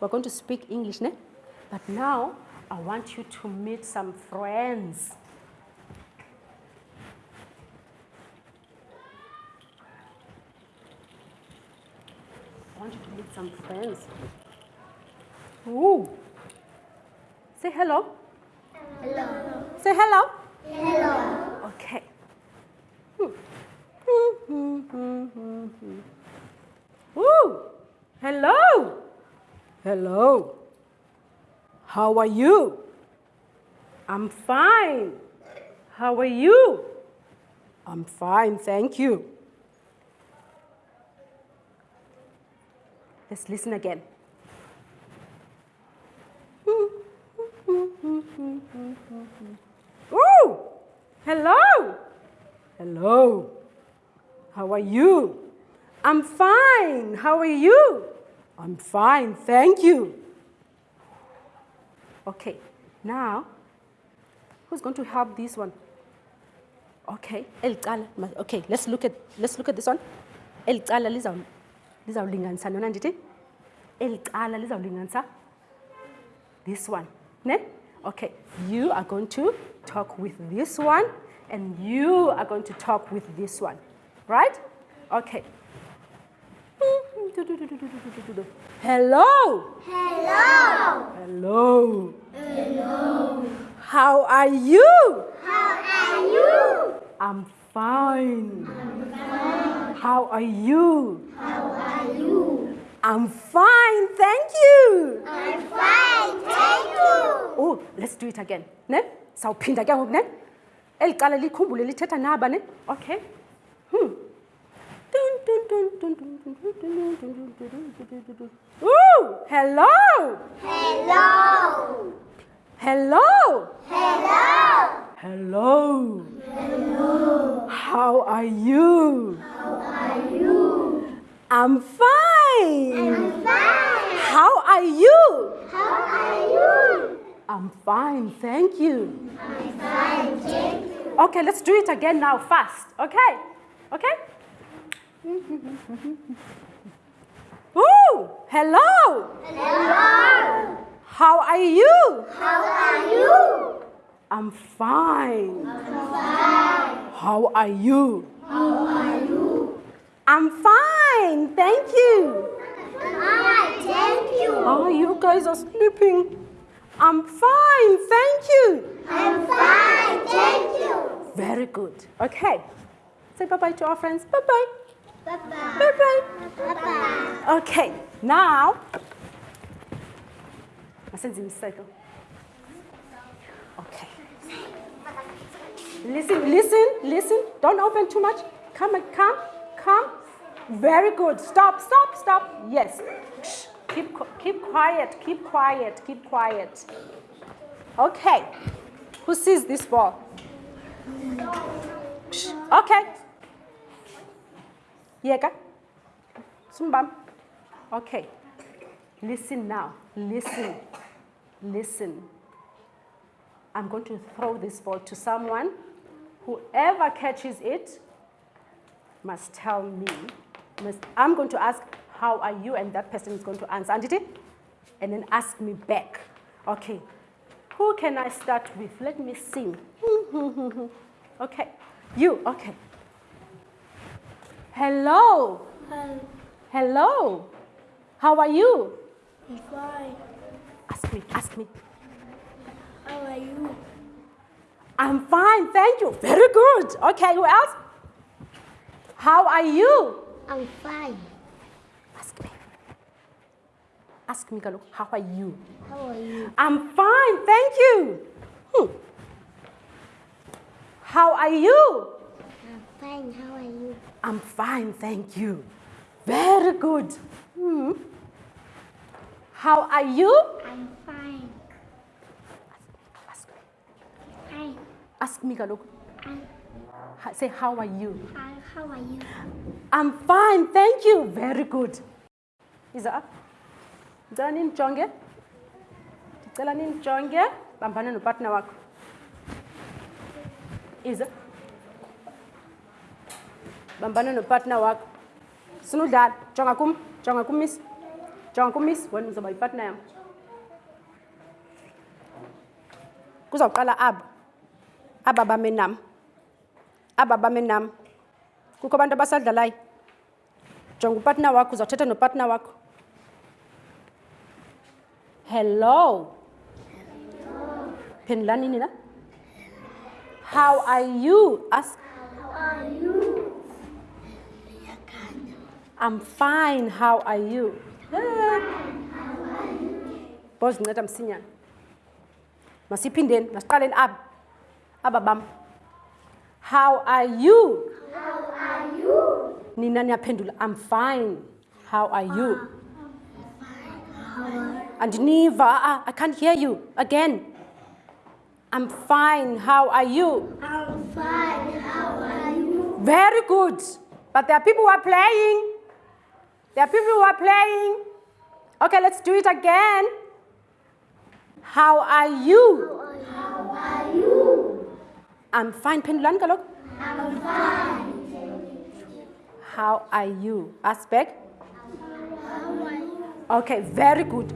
we're going to speak English, ne? But now I want you to meet some friends. I want you to meet some friends. Ooh. Say hello. Hello. Say hello. Hello. Okay. Ooh. Hello. Hello. How are you? I'm fine. How are you? I'm fine, thank you. Let's listen again. Ooh, hello. Hello. How are you? I'm fine. How are you? I'm fine, thank you. Okay, now, who's going to help this one? Okay, Okay, let's look at let's look at this one. Elicala lizaw lizawulinganisa nona ndithi? Elicala lizawulinganisa this one. Ne? Okay, you are going to talk with this one and you are going to talk with this one. Right? Okay. Hello. Hello. Hello. Hello. How are you? How are you? I'm fine. I'm fine. How are you? How are you? I'm fine, thank you. I'm fine, thank you. Oh, let's do it again. Ne? Sawuphinda ke ngoku ne? Eli cala likhumbule lithetha naba ne? Okay. Ooh, hello. Hello. Hello. Hello. Hello. Hello. How are you? How are you? I'm fine. I'm fine. How are you? How are you? I'm fine, thank you. I'm fine, thank you. Okay, let's do it again now, fast. Okay? Okay? Ooh, hello. Hello. How are you? How are you? I'm fine. I'm fine. How are you? How are you? I'm fine, thank you. Fine, thank you. Oh, you guys are sleeping. I'm fine, thank you. I'm fine, thank you. Very good. Okay. Say bye-bye to our friends. Bye-bye. Bye-bye. Bye-bye. Bye-bye. Okay, now, masenze imiseko. Okay. Listen, listen, listen. Don't open too much. Come, come, come. Very good. Stop, stop, stop. Yes. Keep, keep quiet, keep quiet, keep quiet. Okay. Who sees this ball? Okay. Yeka. Sumbam. Okay. Listen now. Listen. Listen. I'm going to throw this ball to someone. Whoever catches it must tell me. Must, I'm going to ask, how are you? And that person is going to answer. Anditi? And then ask me back. Okay. Who can I start with? Let me see. okay. You. Okay. Hello. Hello. How are you? I'm fine. Ask me, ask me. How are you? I'm fine, thank you. Very good. Okay, who else? How are you? I'm fine. Ask me. Ask me, Galo, how are you? How are you? I'm fine, thank you. Hmm. How are you? I'm fine. How are you? I'm fine, thank you. Very good. Hmm. How are you? I'm fine. Ask me. Hi. Ask me. Ha- Say, how are you? Hi. How are you? I'm fine, thank you. Very good. Is up? Ndicela nindijonge. Ndicela nindijonge. Bambana nopartner wakho. Iza. Bambana nopartner wakho. Sina udlala. Jonga kum. Jonga kum miss. jonga kumiss wena uzawuba yipatna yam kuzawuqala aba aba bame nam aba bame nam kukho abantu abasadlalayo jonga upatna wakho uzawuthetha nopatna wakho hello phendulani nina how are you ask How are you? I'm fine how are you? Bozinceda msinyana masiphindeni masiqaleni aba aba bam. How are you? How are you? nina niyaphendula i'm fine. How are you? Andiniva ah, i can't hear you. Again. I'm fine how are you? I'm fine. How are you? very good. But there are people who are playing there are people who are playing. Okay let's do it again. How are you? How are you? i'm fine phendulani kaloku I'm fine. how are you? Back How are you? okay very good